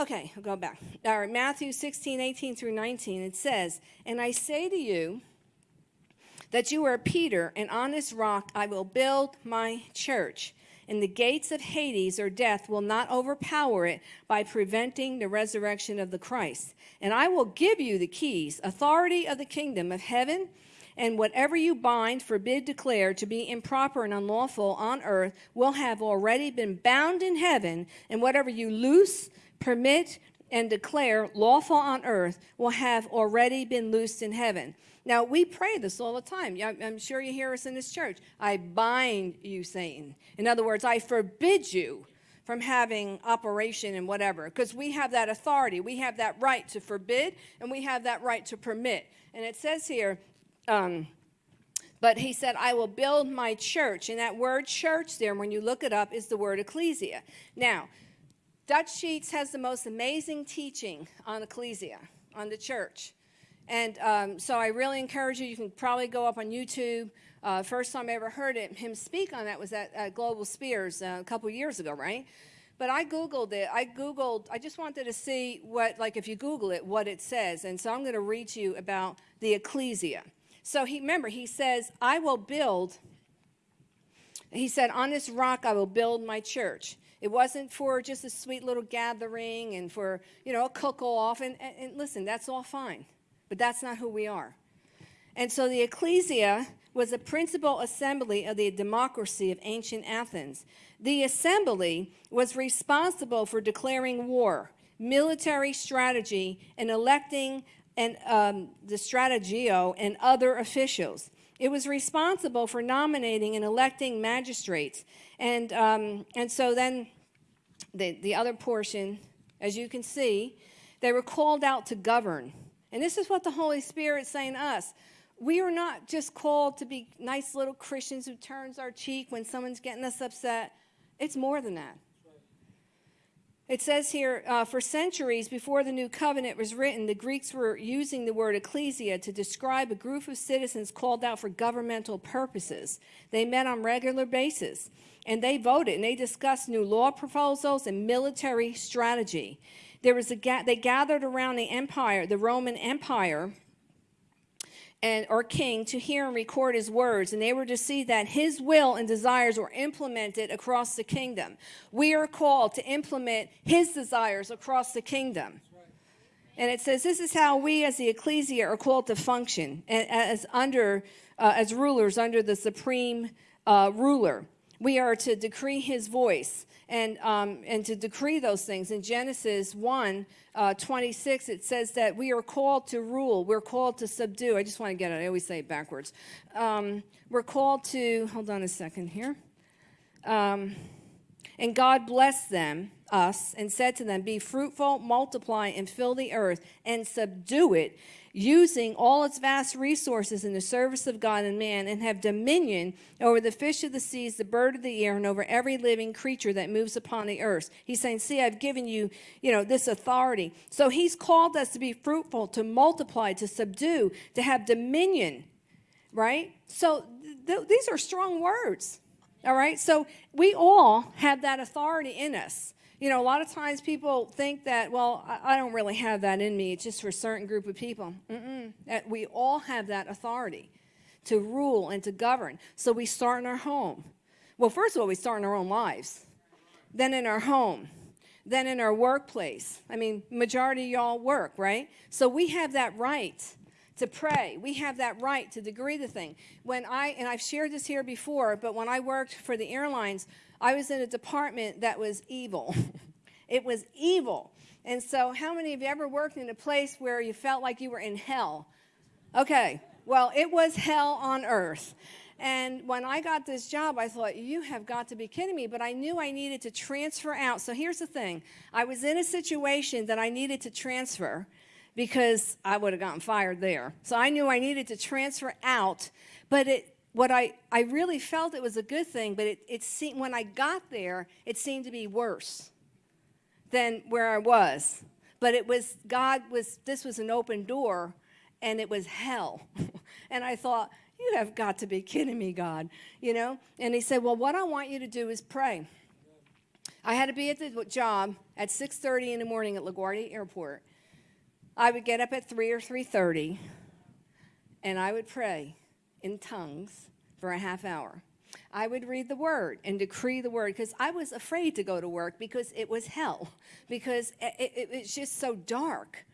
Okay, I'll go back. All right, Matthew 16, 18 through 19, it says, And I say to you that you are Peter, and on this rock I will build my church, and the gates of Hades or death will not overpower it by preventing the resurrection of the Christ. And I will give you the keys, authority of the kingdom of heaven and whatever you bind, forbid, declare to be improper and unlawful on earth will have already been bound in heaven, and whatever you loose, permit, and declare lawful on earth will have already been loosed in heaven. Now, we pray this all the time. I'm sure you hear us in this church. I bind you, Satan. In other words, I forbid you from having operation and whatever, because we have that authority. We have that right to forbid, and we have that right to permit. And it says here, um, but he said, I will build my church. And that word church there, when you look it up, is the word ecclesia. Now, Dutch Sheets has the most amazing teaching on ecclesia, on the church. And um, so I really encourage you, you can probably go up on YouTube. Uh, first time I ever heard it, him speak on that was at, at Global Spheres uh, a couple years ago, right? But I Googled it. I Googled, I just wanted to see what, like if you Google it, what it says. And so I'm going to read to you about the ecclesia. So he remember he says, "I will build." He said, "On this rock I will build my church." It wasn't for just a sweet little gathering and for you know a cook off. And, and, and listen, that's all fine, but that's not who we are. And so the ecclesia was a principal assembly of the democracy of ancient Athens. The assembly was responsible for declaring war, military strategy, and electing and um, the strategio and other officials. It was responsible for nominating and electing magistrates. And, um, and so then the, the other portion, as you can see, they were called out to govern. And this is what the Holy Spirit is saying to us. We are not just called to be nice little Christians who turns our cheek when someone's getting us upset. It's more than that. It says here, uh, for centuries before the new covenant was written, the Greeks were using the word ecclesia to describe a group of citizens called out for governmental purposes. They met on regular basis, and they voted, and they discussed new law proposals and military strategy. There was a ga they gathered around the empire, the Roman Empire, and or king to hear and record his words and they were to see that his will and desires were implemented across the kingdom. We are called to implement his desires across the kingdom. And it says this is how we as the ecclesia are called to function as under uh, as rulers under the supreme uh, ruler we are to decree his voice and, um, and to decree those things. In Genesis 1 uh, 26, it says that we are called to rule. We're called to subdue. I just want to get it. I always say it backwards. Um, we're called to, hold on a second here. Um, and God blessed them, us, and said to them, Be fruitful, multiply, and fill the earth, and subdue it, using all its vast resources in the service of God and man, and have dominion over the fish of the seas, the bird of the air, and over every living creature that moves upon the earth. He's saying, see, I've given you, you know, this authority. So he's called us to be fruitful, to multiply, to subdue, to have dominion, right? So th these are strong words, all right? So we all have that authority in us you know, a lot of times people think that, well, I, don't really have that in me. It's just for a certain group of people. Mm -mm. We all have that authority to rule and to govern. So we start in our home. Well, first of all, we start in our own lives, then in our home, then in our workplace. I mean, majority of y'all work, right? So we have that right to pray. We have that right to degree the thing. When I, and I've shared this here before, but when I worked for the airlines, I was in a department that was evil. it was evil. And so, how many of you ever worked in a place where you felt like you were in hell? Okay, well, it was hell on earth. And when I got this job, I thought, you have got to be kidding me. But I knew I needed to transfer out. So here's the thing I was in a situation that I needed to transfer because I would have gotten fired there. So I knew I needed to transfer out. But it, what I, I really felt it was a good thing, but it, it seemed, when I got there, it seemed to be worse than where I was. But it was, God was, this was an open door, and it was hell. and I thought, you have got to be kidding me, God, you know? And he said, well, what I want you to do is pray. I had to be at the job at 6:30 in the morning at LaGuardia Airport. I would get up at 3 or 3:30 and I would pray in tongues for a half hour. I would read the word and decree the word because I was afraid to go to work because it was hell, because it, it, it's just so dark.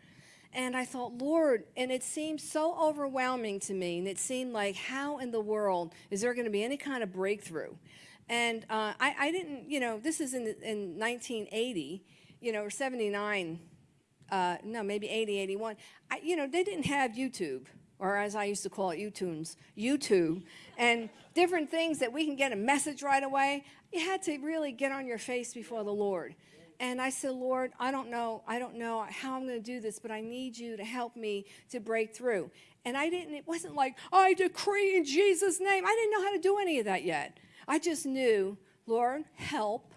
And I thought, Lord, and it seemed so overwhelming to me, and it seemed like, how in the world is there going to be any kind of breakthrough? And uh, I, I, didn't, you know, this is in, in 1980, you know, or 79, uh, no, maybe 80, 81. I, you know, they didn't have YouTube or as I used to call it, YouTunes, YouTube, and different things that we can get a message right away. You had to really get on your face before the Lord. And I said, Lord, I don't know, I don't know how I'm going to do this, but I need you to help me to break through. And I didn't, it wasn't like, I decree in Jesus' name. I didn't know how to do any of that yet. I just knew, Lord, help.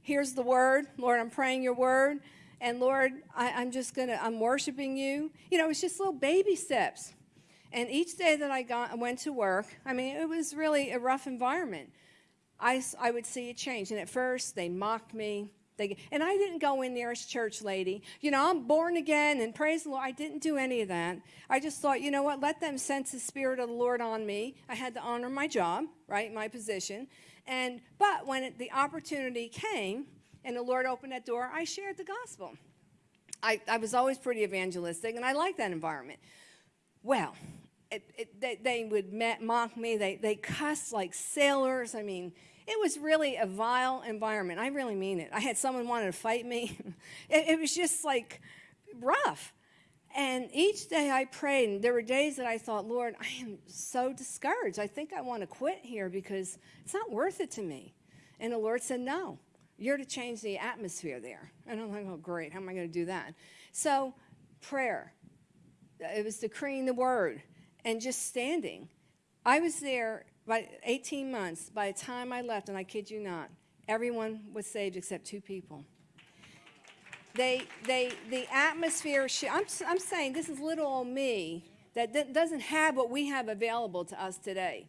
Here's the word. Lord, I'm praying your word. And Lord, I, am just going to, I'm worshiping you. You know, it's just little baby steps. And each day that I got, went to work, I mean, it was really a rough environment. I, I would see a change. And at first, they mocked me. They, and I didn't go in there as church lady. You know, I'm born again and praise the Lord. I didn't do any of that. I just thought, you know what, let them sense the Spirit of the Lord on me. I had to honor my job, right, my position. And, but when it, the opportunity came, and the Lord opened that door, I shared the gospel. I, I was always pretty evangelistic, and I liked that environment. Well, it, it, they, they, would mock me. They, they cussed like sailors. I mean, it was really a vile environment. I really mean it. I had someone wanted to fight me. it, it was just like rough. And each day I prayed, and there were days that I thought, Lord, I am so discouraged. I think I want to quit here because it's not worth it to me. And the Lord said, No, you're to change the atmosphere there. And I'm like, oh, great. How am I going to do that? So, prayer. Uh, it was decreeing the word and just standing. I was there by 18 months. By the time I left, and I kid you not, everyone was saved except two people. They, they, the atmosphere, I'm, I'm saying this is little old me that doesn't have what we have available to us today.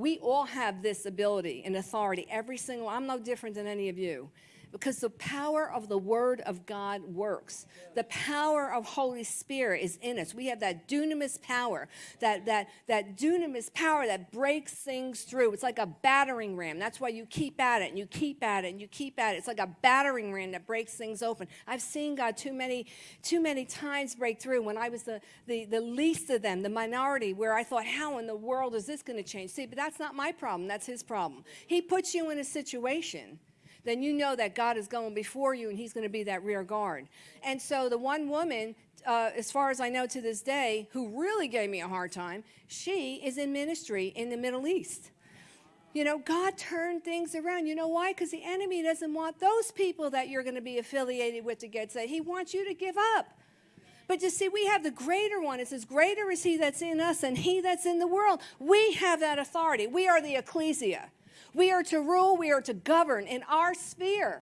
We all have this ability and authority. Every single, I'm no different than any of you because the power of the Word of God works. The power of Holy Spirit is in us. We have that dunamis power, that, that, that dunamis power that breaks things through. It's like a battering ram. That's why you keep at it and you keep at it and you keep at it. It's like a battering ram that breaks things open. I've seen God too many, too many times break through when I was the, the, the least of them, the minority, where I thought, how in the world is this going to change? See, but that's not my problem. That's his problem. He puts you in a situation then you know that God is going before you and he's going to be that rear guard. And so the one woman, uh, as far as I know to this day, who really gave me a hard time, she is in ministry in the Middle East. You know, God turned things around. You know why? Because the enemy doesn't want those people that you're going to be affiliated with to get saved. He wants you to give up. But you see, we have the greater one. It says, Greater is he that's in us than he that's in the world. We have that authority. We are the ecclesia. We are to rule, we are to govern in our sphere.